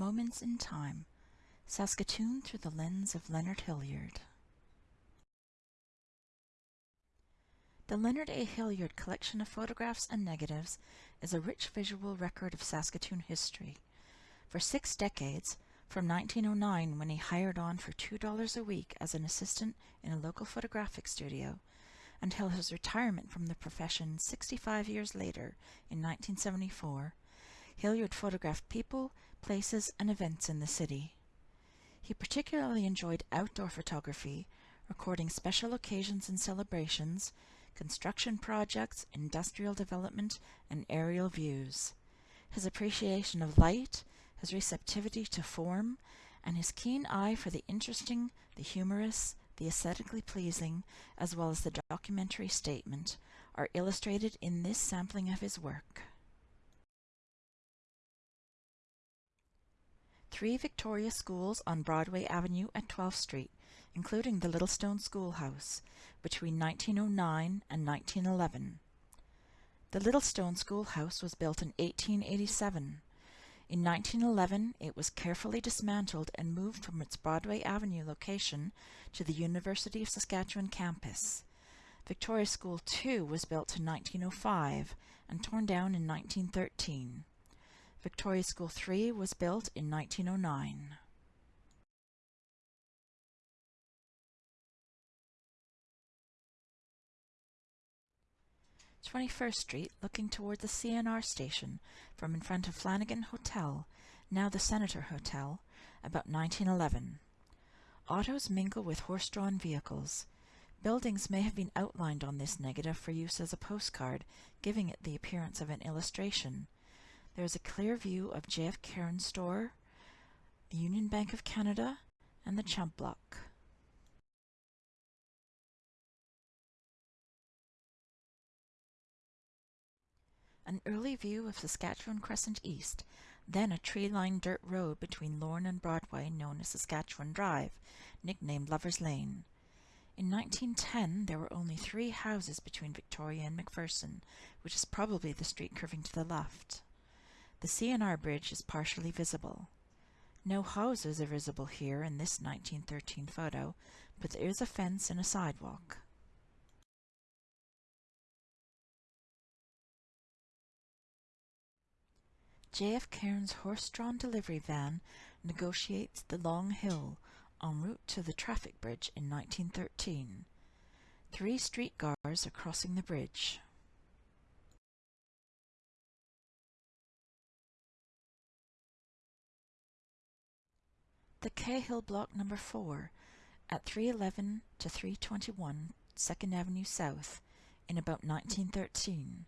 Moments in Time Saskatoon through the lens of Leonard Hilliard. The Leonard A. Hilliard collection of photographs and negatives is a rich visual record of Saskatoon history. For six decades, from 1909 when he hired on for $2 a week as an assistant in a local photographic studio, until his retirement from the profession 65 years later in 1974, Hilliard photographed people, places, and events in the city. He particularly enjoyed outdoor photography, recording special occasions and celebrations, construction projects, industrial development, and aerial views. His appreciation of light, his receptivity to form, and his keen eye for the interesting, the humorous, the aesthetically pleasing, as well as the documentary statement, are illustrated in this sampling of his work. Three Victoria schools on Broadway Avenue at 12th Street, including the Littlestone Schoolhouse, between 1909 and 1911. The Littlestone Schoolhouse was built in 1887. In 1911, it was carefully dismantled and moved from its Broadway Avenue location to the University of Saskatchewan campus. Victoria School II was built in 1905 and torn down in 1913. Victoria School 3 was built in 1909. Twenty-first Street, looking toward the CNR station from in front of Flanagan Hotel, now the Senator Hotel, about 1911. Autos mingle with horse-drawn vehicles. Buildings may have been outlined on this negative for use as a postcard, giving it the appearance of an illustration. There is a clear view of JF Cairns store, the Union Bank of Canada, and the Chump Block. An early view of Saskatchewan Crescent East, then a tree-lined dirt road between Lorne and Broadway known as Saskatchewan Drive, nicknamed Lover's Lane. In 1910, there were only three houses between Victoria and McPherson, which is probably the street curving to the left. The CNR bridge is partially visible. No houses are visible here in this 1913 photo, but there is a fence and a sidewalk. JF Cairns horse-drawn delivery van negotiates the Long Hill en route to the traffic bridge in 1913. Three streetcars are crossing the bridge. The Cahill Block Number 4 at 311 to 321 2nd Avenue South in about 1913.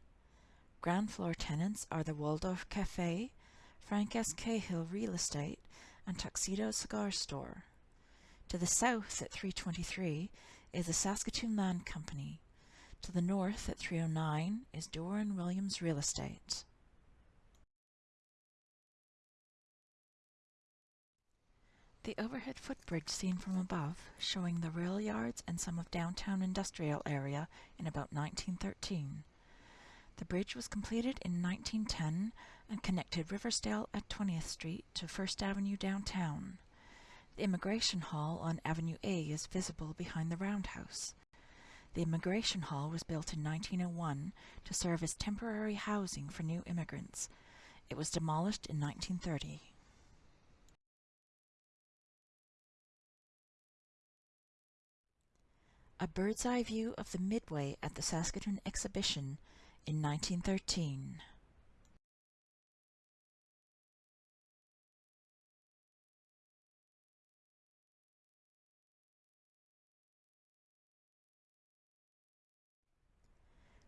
Ground floor tenants are the Waldorf Cafe, Frank S. Cahill Real Estate, and Tuxedo Cigar Store. To the south at 323 is the Saskatoon Land Company. To the north at 309 is Doran Williams Real Estate. The overhead footbridge seen from above, showing the rail yards and some of downtown industrial area in about 1913. The bridge was completed in 1910 and connected Riversdale at 20th Street to First Avenue downtown. The Immigration Hall on Avenue A is visible behind the roundhouse. The Immigration Hall was built in 1901 to serve as temporary housing for new immigrants. It was demolished in 1930. A bird's eye view of the Midway at the Saskatoon Exhibition in 1913.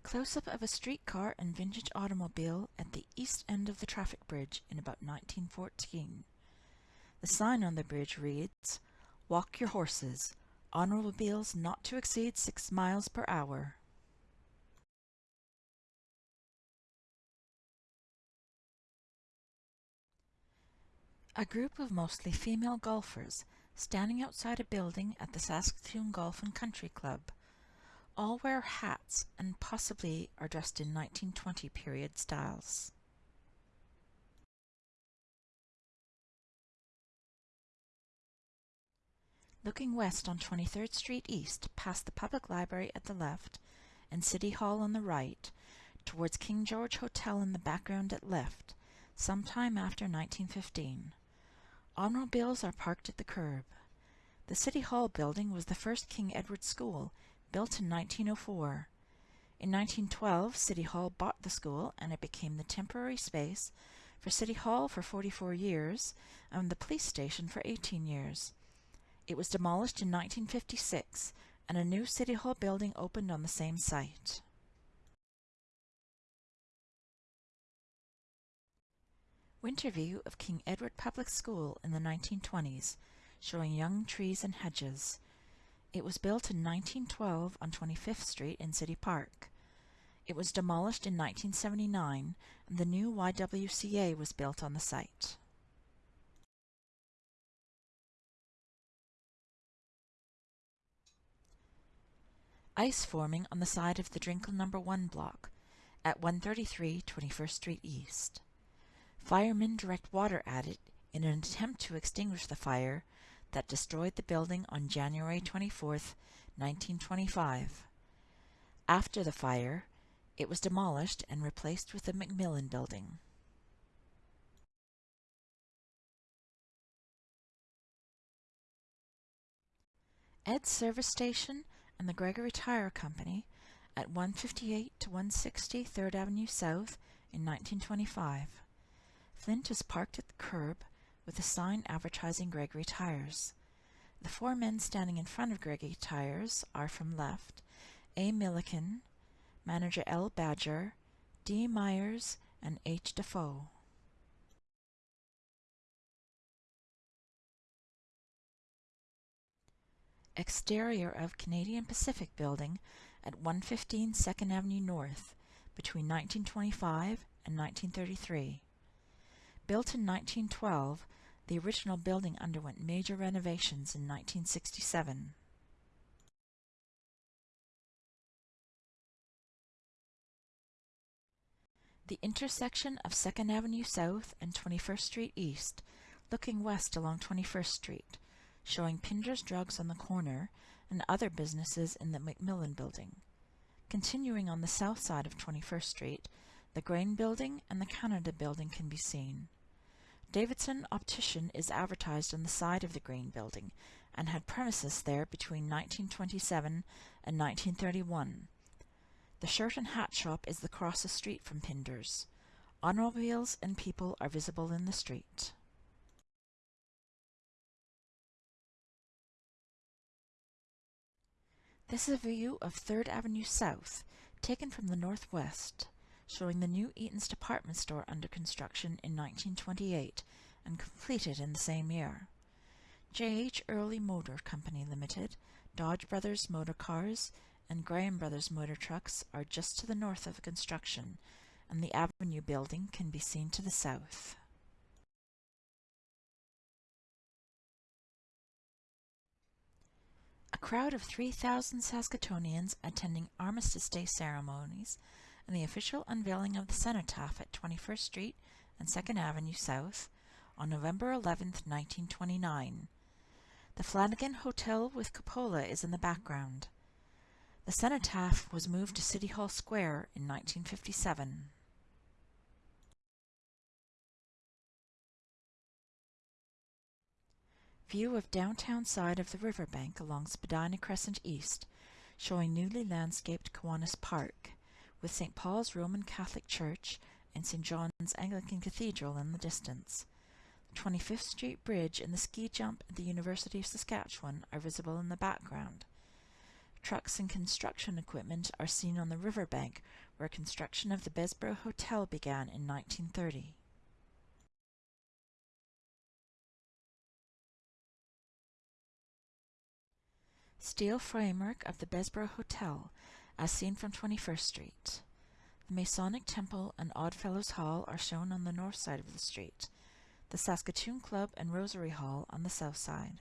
Close-up of a streetcar and vintage automobile at the east end of the traffic bridge in about 1914. The sign on the bridge reads, Walk your horses, automobiles not to exceed 6 miles per hour. A group of mostly female golfers standing outside a building at the Saskatoon Golf and Country Club. All wear hats and possibly are dressed in 1920 period styles. Looking west on 23rd Street East, past the Public Library at the left and City Hall on the right, towards King George Hotel in the background at left, sometime after 1915. Automobiles are parked at the curb. The City Hall building was the first King Edward School, built in 1904. In 1912, City Hall bought the school and it became the temporary space for City Hall for 44 years and the police station for 18 years. It was demolished in 1956 and a new City Hall building opened on the same site. Winter view of King Edward Public School in the 1920s, showing young trees and hedges. It was built in 1912 on 25th Street in City Park. It was demolished in 1979 and the new YWCA was built on the site. Ice forming on the side of the Drinkle No. 1 block at 133 21st Street East. Firemen direct water at it in an attempt to extinguish the fire that destroyed the building on January 24, 1925. After the fire, it was demolished and replaced with the Macmillan Building. Ed's service station and the Gregory Tire Company at 158 to 160 3rd Avenue South in 1925. Flint is parked at the curb with a sign advertising Gregory Tires. The four men standing in front of Gregory Tires are from left A. Milliken, manager L. Badger, D. Myers, and H. Defoe. Exterior of Canadian Pacific Building at 115 2nd Avenue North between 1925 and 1933. Built in 1912, the original building underwent major renovations in 1967. The intersection of 2nd Avenue South and 21st Street East, looking west along 21st Street, showing Pinder's Drugs on the corner and other businesses in the Macmillan Building. Continuing on the south side of 21st Street, the Grain Building and the Canada Building can be seen. Davidson Optician is advertised on the side of the Grain Building and had premises there between 1927 and 1931. The shirt and hat shop is across the street from Pinder's. Automobiles and people are visible in the street. This is a view of 3rd Avenue South, taken from the northwest, showing the new Eaton's department store under construction in 1928 and completed in the same year. J.H. Early Motor Company Limited, Dodge Brothers Motor Cars, and Graham Brothers Motor Trucks are just to the north of the construction, and the Avenue building can be seen to the south. Crowd of 3,000 Saskatoonians attending Armistice Day ceremonies and the official unveiling of the cenotaph at 21st Street and 2nd Avenue South on November 11, 1929. The Flanagan Hotel with cupola is in the background. The cenotaph was moved to City Hall Square in 1957. View of downtown side of the riverbank along Spadina Crescent East, showing newly landscaped Kiwanis Park, with St. Paul's Roman Catholic Church and St. John's Anglican Cathedral in the distance. The 25th Street Bridge and the ski jump at the University of Saskatchewan are visible in the background. Trucks and construction equipment are seen on the riverbank where construction of the Bessborough Hotel began in 1930. Steel framework of the Bessborough Hotel as seen from 21st Street. The Masonic Temple and Oddfellows Hall are shown on the north side of the street, the Saskatoon Club and Rosary Hall on the south side.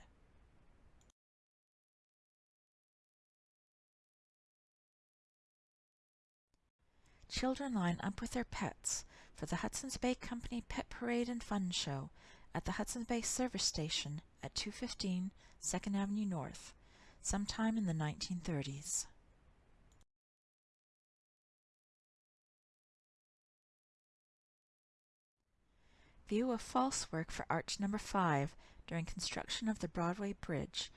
Children line up with their pets for the Hudson's Bay Company Pet Parade and Fun Show at the Hudson's Bay Service Station at 215 2nd Avenue North, sometime in the 1930s. View of false work for Arch Number 5 during construction of the Broadway Bridge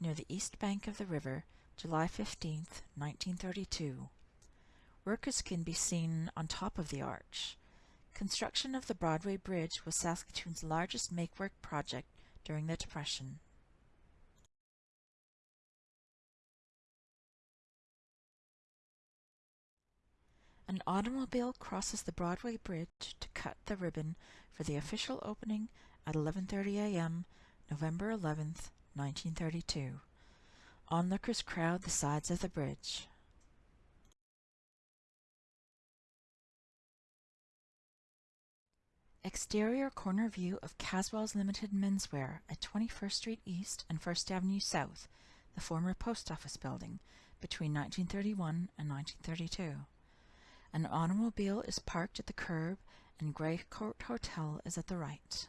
near the east bank of the river, July 15, 1932. Workers can be seen on top of the arch. Construction of the Broadway Bridge was Saskatoon's largest make-work project during the Depression. An automobile crosses the Broadway Bridge to cut the ribbon for the official opening at 11.30 a.m. November 11, 1932. Onlookers crowd the sides of the bridge. Exterior corner view of Caswell's Limited Menswear at 21st Street East and 1st Avenue South, the former post office building, between 1931 and 1932. An automobile is parked at the curb and Grey Court Hotel is at the right.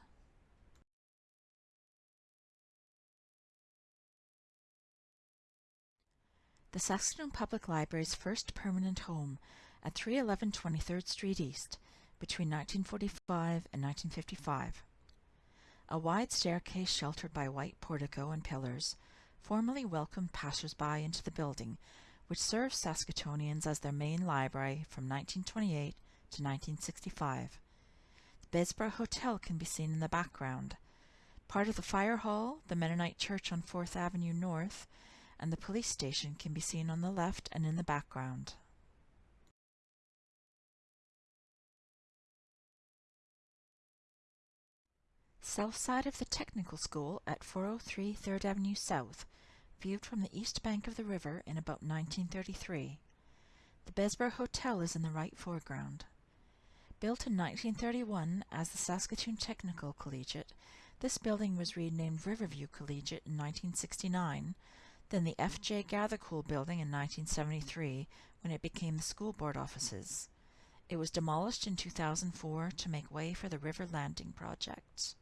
The Saskatoon Public Library's first permanent home at 311 23rd Street East between 1945 and 1955. A wide staircase sheltered by white portico and pillars formally welcomed passers-by into the building, which served Saskatoonians as their main library from 1928 to 1965. The Bessborough Hotel can be seen in the background. Part of the fire hall, the Mennonite Church on 4th Avenue North, and the police station can be seen on the left and in the background. South side of the Technical School at 403 3rd Avenue South, viewed from the east bank of the river in about 1933. The Bessborough Hotel is in the right foreground. Built in 1931 as the Saskatoon Technical Collegiate, this building was renamed Riverview Collegiate in 1969, then the F.J. Gathercole building in 1973 when it became the school board offices. It was demolished in 2004 to make way for the River Landing project.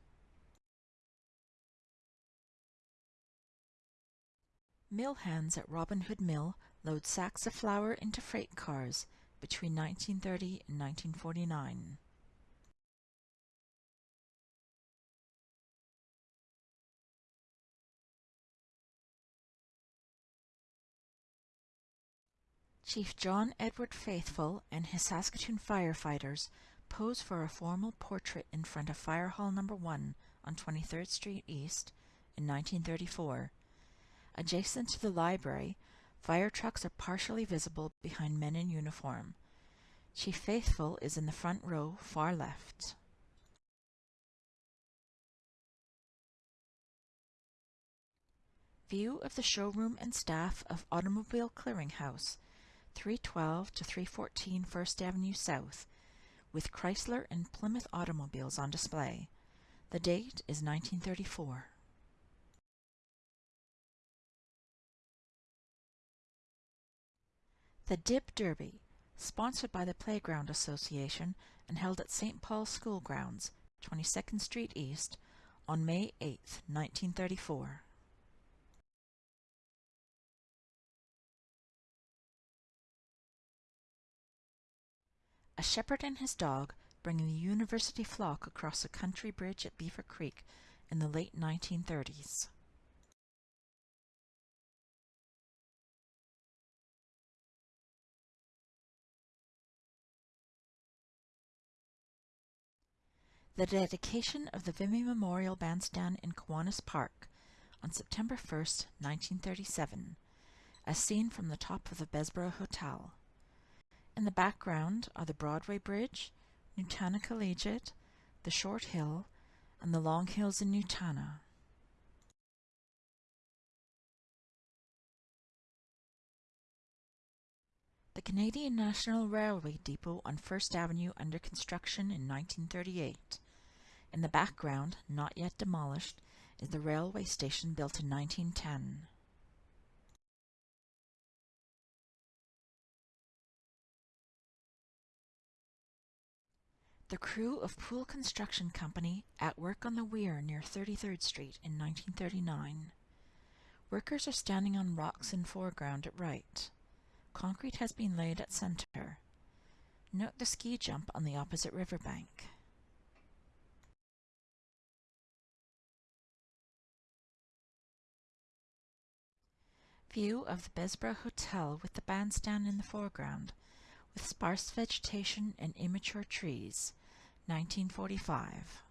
Mill hands at Robin Hood Mill load sacks of flour into freight cars between 1930 and 1949. Chief John Edward Faithful and his Saskatoon firefighters pose for a formal portrait in front of Fire Hall No. 1 on 23rd Street East in 1934 Adjacent to the library, fire trucks are partially visible behind men in uniform. Chief Faithful is in the front row, far left. View of the showroom and staff of Automobile Clearinghouse, 312 to 314 First Avenue South, with Chrysler and Plymouth automobiles on display. The date is 1934. The Dib Derby, sponsored by the Playground Association and held at St. Paul's School Grounds, 22nd Street East, on May 8, 1934. A shepherd and his dog bringing the university flock across a country bridge at Beaver Creek in the late 1930s. The dedication of the Vimy Memorial Bandstand in Kiwanis Park on September 1, 1937, as seen from the top of the Bessborough Hotel. In the background are the Broadway Bridge, Nutana Collegiate, the Short Hill, and the Long Hills in Nutana. The Canadian National Railway Depot on First Avenue under construction in 1938. In the background, not yet demolished, is the railway station built in 1910. The crew of Poole Construction Company at work on the weir near 33rd Street in 1939. Workers are standing on rocks in foreground at right. Concrete has been laid at center. Note the ski jump on the opposite riverbank. View of the Bessborough Hotel with the bandstand in the foreground, with sparse vegetation and immature trees, 1945.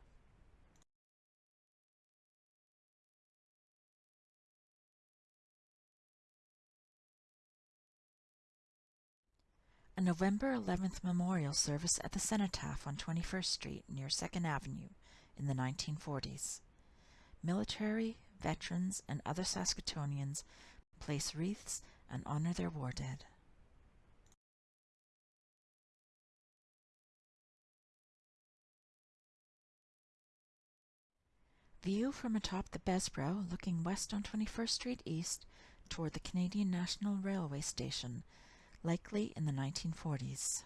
A November 11th memorial service at the Cenotaph on 21st Street near 2nd Avenue in the 1940s. Military, veterans, and other Saskatoonians place wreaths and honor their war dead. View from atop the Bessborough looking west on 21st Street East toward the Canadian National Railway Station, likely in the 1940s.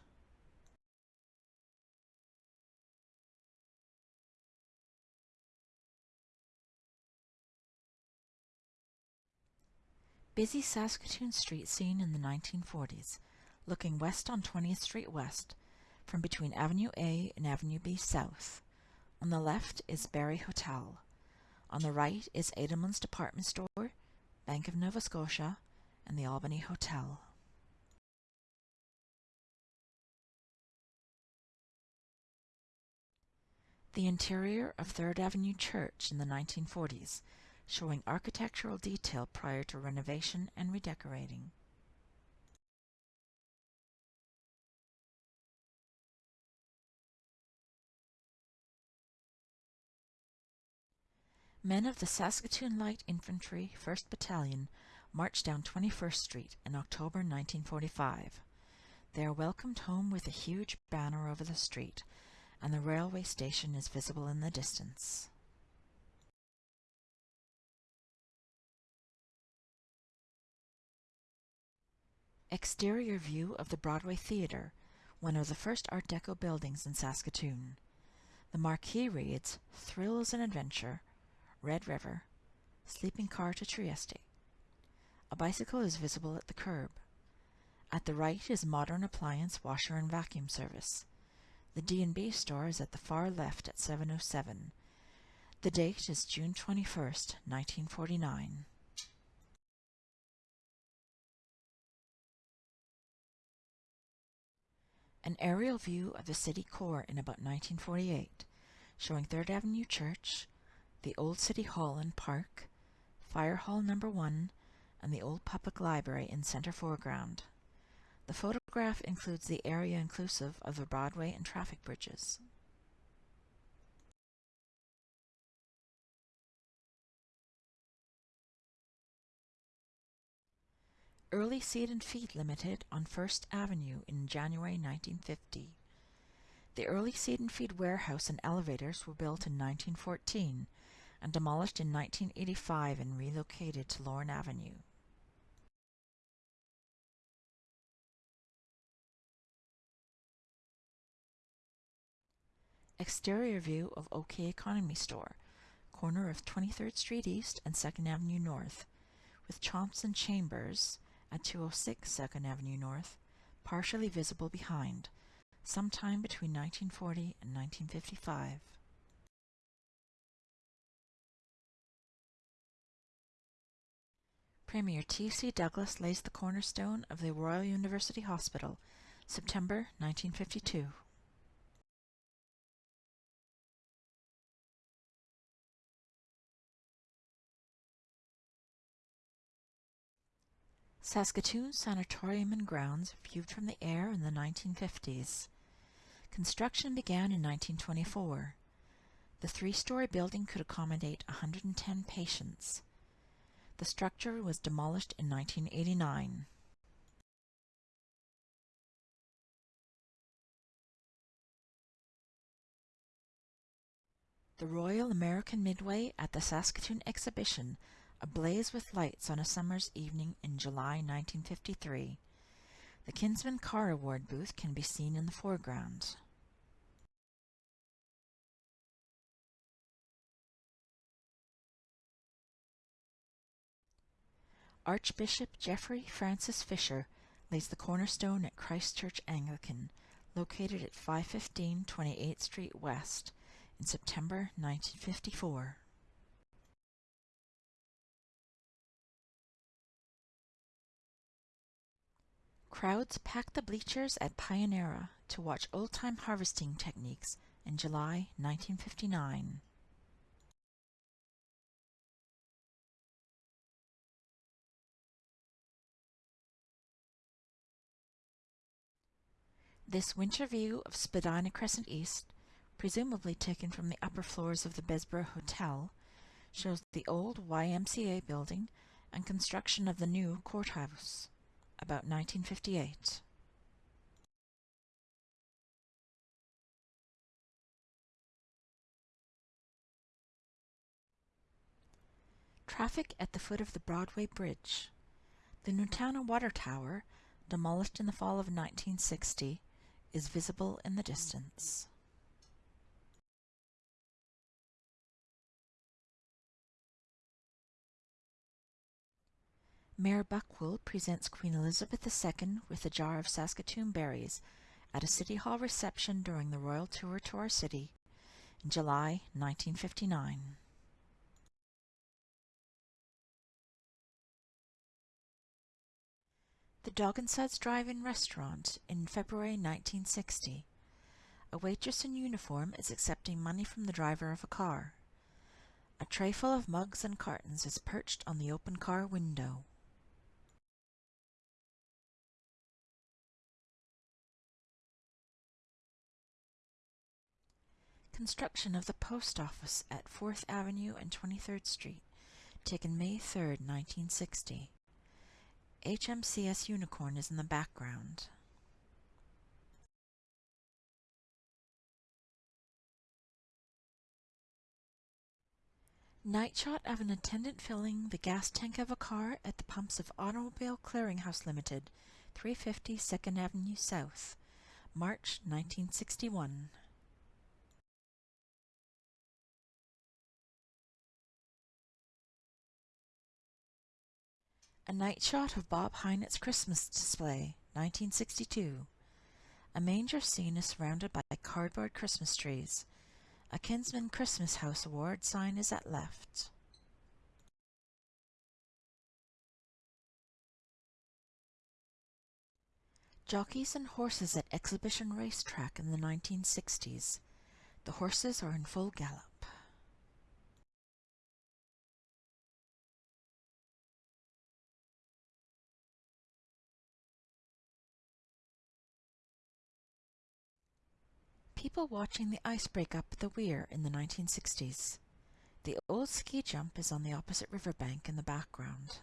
Busy Saskatoon Street scene in the 1940s, looking west on 20th Street West, from between Avenue A and Avenue B South. On the left is Barry Hotel. On the right is Edelman's Department Store, Bank of Nova Scotia, and the Albany Hotel. The interior of Third Avenue Church in the 1940s, showing architectural detail prior to renovation and redecorating. Men of the Saskatoon Light Infantry, 1st Battalion, marched down 21st Street in October 1945. They are welcomed home with a huge banner over the street, and the railway station is visible in the distance. Exterior view of the Broadway Theatre, one of the first Art Deco buildings in Saskatoon. The marquee reads, Thrills and Adventure, Red River, sleeping car to Trieste. A bicycle is visible at the curb. At the right is modern appliance washer and vacuum service. The D&B store is at the far left at 707. The date is June 21st, 1949. An aerial view of the city core in about 1948, showing 3rd Avenue Church, the Old City Hall and Park, Fire Hall Number 1, and the Old Public Library in center foreground. The photograph includes the area inclusive of the Broadway and traffic bridges. Early Seed and Feed Limited on First Avenue in January 1950. The early seed and feed warehouse and elevators were built in 1914 and demolished in 1985 and relocated to Lorne Avenue. Exterior view of OK Economy Store, corner of 23rd Street East and 2nd Avenue North, with Thompson Chambers at 206 2nd Avenue North, partially visible behind, sometime between 1940 and 1955. Premier T.C. Douglas lays the cornerstone of the Royal University Hospital, September 1952. Saskatoon Sanatorium and Grounds viewed from the air in the 1950s. Construction began in 1924. The three-story building could accommodate 110 patients. The structure was demolished in 1989. The Royal American Midway at the Saskatoon Exhibition, ablaze with lights on a summer's evening in July 1953. The Kinsman Car Award booth can be seen in the foreground. Archbishop Geoffrey Francis Fisher lays the cornerstone at Christ Church Anglican, located at 515 28th Street West, in September 1954. Crowds packed the bleachers at Pion-Era to watch old-time harvesting techniques in July 1959. This winter view of Spadina Crescent East, presumably taken from the upper floors of the Bessborough Hotel, shows the old YMCA building and construction of the new courthouse, about 1958. Traffic at the foot of the Broadway Bridge. The Nutana Water Tower, demolished in the fall of 1960, is visible in the distance. Mayor Buckwold presents Queen Elizabeth II with a jar of Saskatoon berries at a City Hall reception during the royal tour to our city in July 1959. the Dog and Suds Drive-In restaurant in February 1960. A waitress in uniform is accepting money from the driver of a car. A tray full of mugs and cartons is perched on the open car window. Construction of the post office at 4th Avenue and 23rd Street, taken May 3, 1960. HMCS Unicorn is in the background. Night shot of an attendant filling the gas tank of a car at the pumps of Automobile Clearinghouse Limited, 350 2nd Avenue South, March 1961. A night shot of Bob Heinett's Christmas display, 1962. A manger scene is surrounded by cardboard Christmas trees. A Kinsman Christmas House award sign is at left. Jockeys and horses at exhibition racetrack in the 1960s. The horses are in full gallop. People watching the ice break up at the weir in the 1960s. The old ski jump is on the opposite riverbank in the background.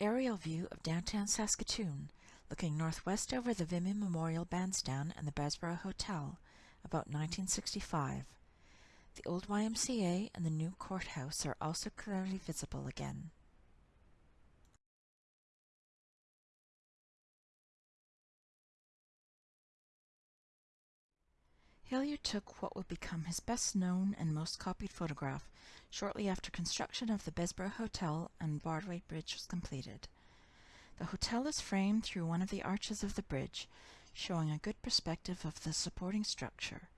Aerial view of downtown Saskatoon, looking northwest over the Vimy Memorial Bandstand and the Bessborough Hotel, about 1965. The old YMCA and the new courthouse are also clearly visible again. Hilliard took what would become his best known and most copied photograph shortly after construction of the Bessborough Hotel and Broadway Bridge was completed. The hotel is framed through one of the arches of the bridge, showing a good perspective of the supporting structure.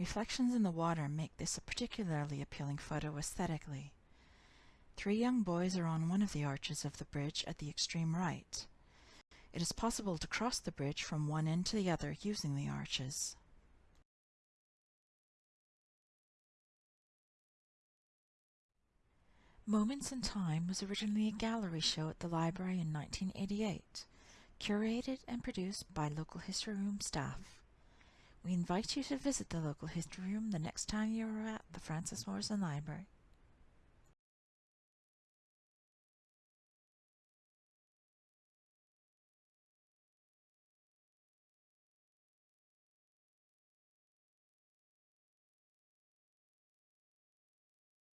Reflections in the water make this a particularly appealing photo aesthetically. Three young boys are on one of the arches of the bridge at the extreme right. It is possible to cross the bridge from one end to the other using the arches. Moments in Time was originally a gallery show at the library in 1988, curated and produced by local history room staff. We invite you to visit the local history room the next time you are at the Frances Morrison Library.